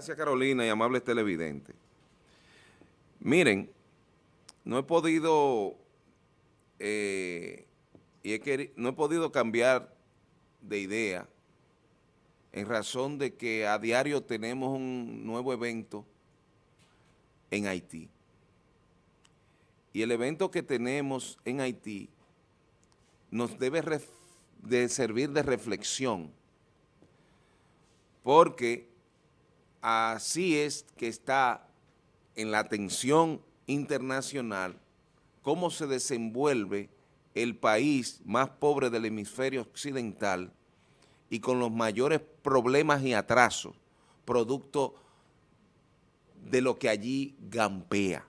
Gracias Carolina y amables televidentes. Miren, no he podido eh, y no he podido cambiar de idea en razón de que a diario tenemos un nuevo evento en Haití. Y el evento que tenemos en Haití nos debe de servir de reflexión, porque así es que está en la atención internacional cómo se desenvuelve el país más pobre del hemisferio occidental y con los mayores problemas y atrasos, producto de lo que allí gampea.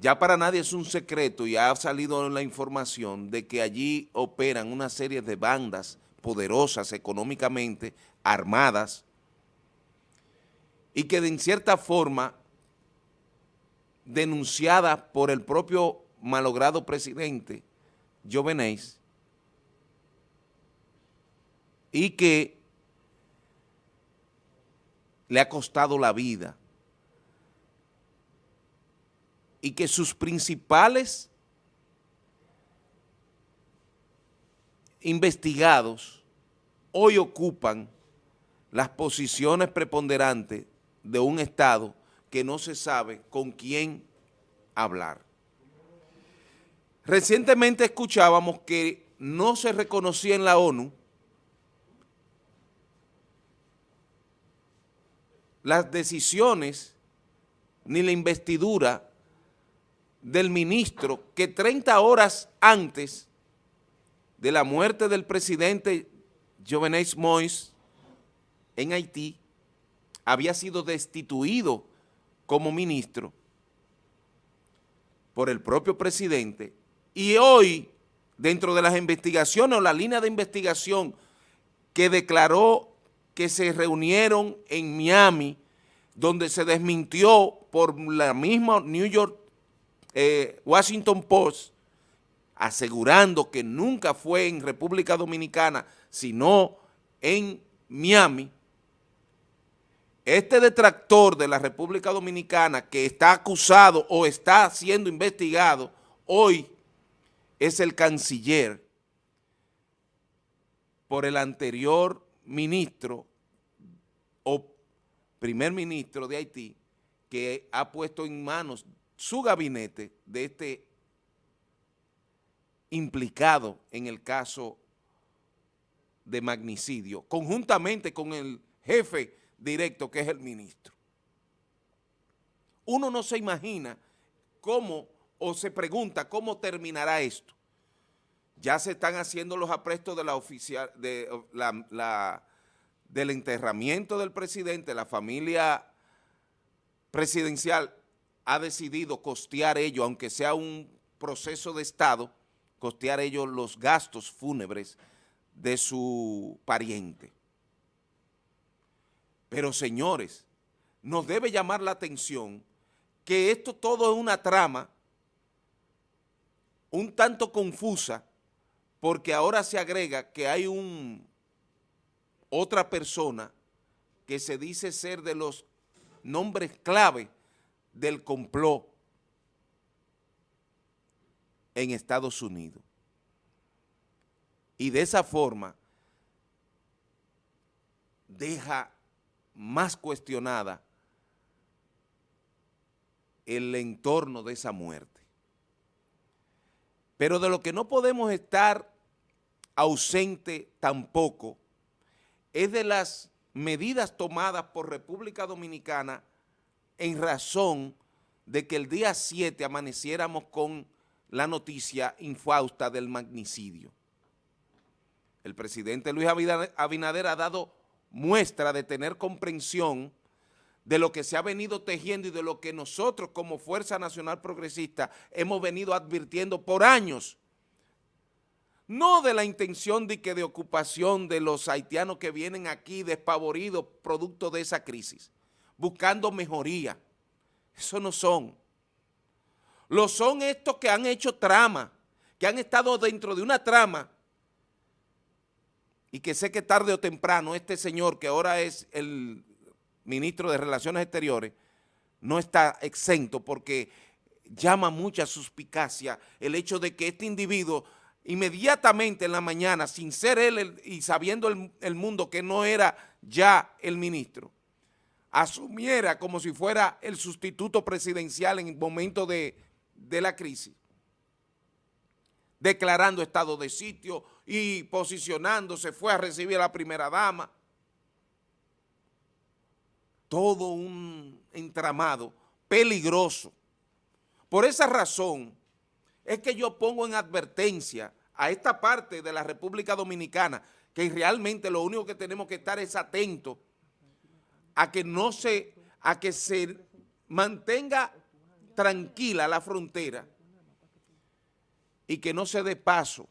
Ya para nadie es un secreto y ha salido la información de que allí operan una serie de bandas poderosas económicamente, armadas, y que de cierta forma, denunciadas por el propio malogrado presidente Jovenéis, y que le ha costado la vida y que sus principales investigados hoy ocupan las posiciones preponderantes de un Estado que no se sabe con quién hablar. Recientemente escuchábamos que no se reconocía en la ONU las decisiones ni la investidura del ministro que 30 horas antes de la muerte del presidente Jovenel Moïse en Haití había sido destituido como ministro por el propio presidente. Y hoy dentro de las investigaciones o la línea de investigación que declaró que se reunieron en Miami, donde se desmintió por la misma New York, eh, Washington Post, asegurando que nunca fue en República Dominicana, sino en Miami, este detractor de la República Dominicana que está acusado o está siendo investigado, hoy es el canciller por el anterior ministro o primer ministro de Haití que ha puesto en manos su gabinete de este implicado en el caso de magnicidio, conjuntamente con el jefe directo que es el ministro. Uno no se imagina cómo, o se pregunta cómo terminará esto. Ya se están haciendo los aprestos de la oficial, de la, del enterramiento del presidente, la familia presidencial ha decidido costear ello, aunque sea un proceso de Estado, costear ellos los gastos fúnebres de su pariente. Pero señores, nos debe llamar la atención que esto todo es una trama un tanto confusa porque ahora se agrega que hay un otra persona que se dice ser de los nombres clave del complot en Estados Unidos. Y de esa forma deja más cuestionada el entorno de esa muerte. Pero de lo que no podemos estar ausente tampoco es de las medidas tomadas por República Dominicana en razón de que el día 7 amaneciéramos con la noticia infausta del magnicidio. El presidente Luis Abinader ha dado muestra de tener comprensión de lo que se ha venido tejiendo y de lo que nosotros como Fuerza Nacional Progresista hemos venido advirtiendo por años. No de la intención de que de ocupación de los haitianos que vienen aquí despavoridos producto de esa crisis, buscando mejoría. Eso no son. Lo son estos que han hecho trama, que han estado dentro de una trama y que sé que tarde o temprano este señor que ahora es el ministro de Relaciones Exteriores, no está exento porque llama mucha suspicacia el hecho de que este individuo inmediatamente en la mañana, sin ser él y sabiendo el, mundo que no era ya el ministro, asumiera como si fuera el sustituto presidencial en el momento de, de la crisis, declarando estado de sitio y posicionándose, fue a recibir a la primera dama, todo un entramado peligroso. Por esa razón es que yo pongo en advertencia a esta parte de la República Dominicana que realmente lo único que tenemos que estar es atentos a que no se, a que se mantenga tranquila la frontera y que no se dé paso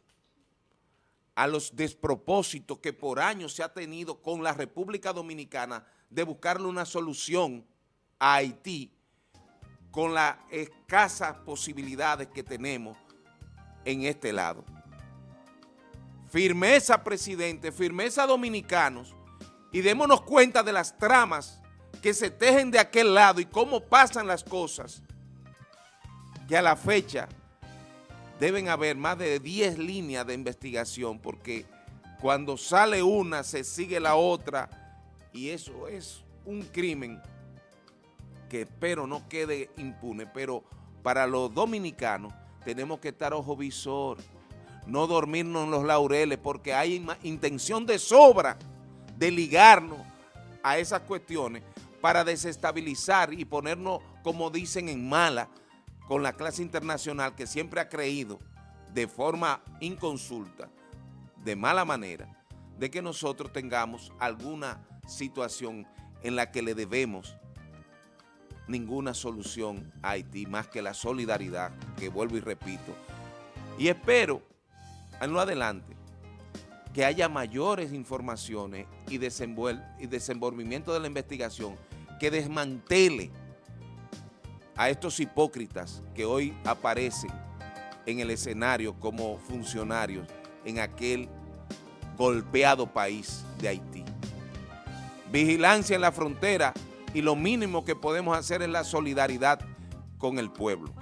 a los despropósitos que por años se ha tenido con la República Dominicana de buscarle una solución a Haití con las escasas posibilidades que tenemos en este lado. Firmeza, presidente, firmeza dominicanos, y démonos cuenta de las tramas que se tejen de aquel lado y cómo pasan las cosas, que a la fecha deben haber más de 10 líneas de investigación, porque cuando sale una se sigue la otra, y eso es un crimen que espero no quede impune, pero para los dominicanos tenemos que estar ojo visor, no dormirnos en los laureles, porque hay intención de sobra de ligarnos a esas cuestiones para desestabilizar y ponernos, como dicen, en mala con la clase internacional que siempre ha creído de forma inconsulta, de mala manera, de que nosotros tengamos alguna situación en la que le debemos ninguna solución a Haití más que la solidaridad, que vuelvo y repito. Y espero, en lo adelante, que haya mayores informaciones y, desenvolvimiento de la investigación que desmantele a estos hipócritas que hoy aparecen en el escenario como funcionarios en aquel golpeado país de Haití. Vigilancia en la frontera y lo mínimo que podemos hacer es la solidaridad con el pueblo.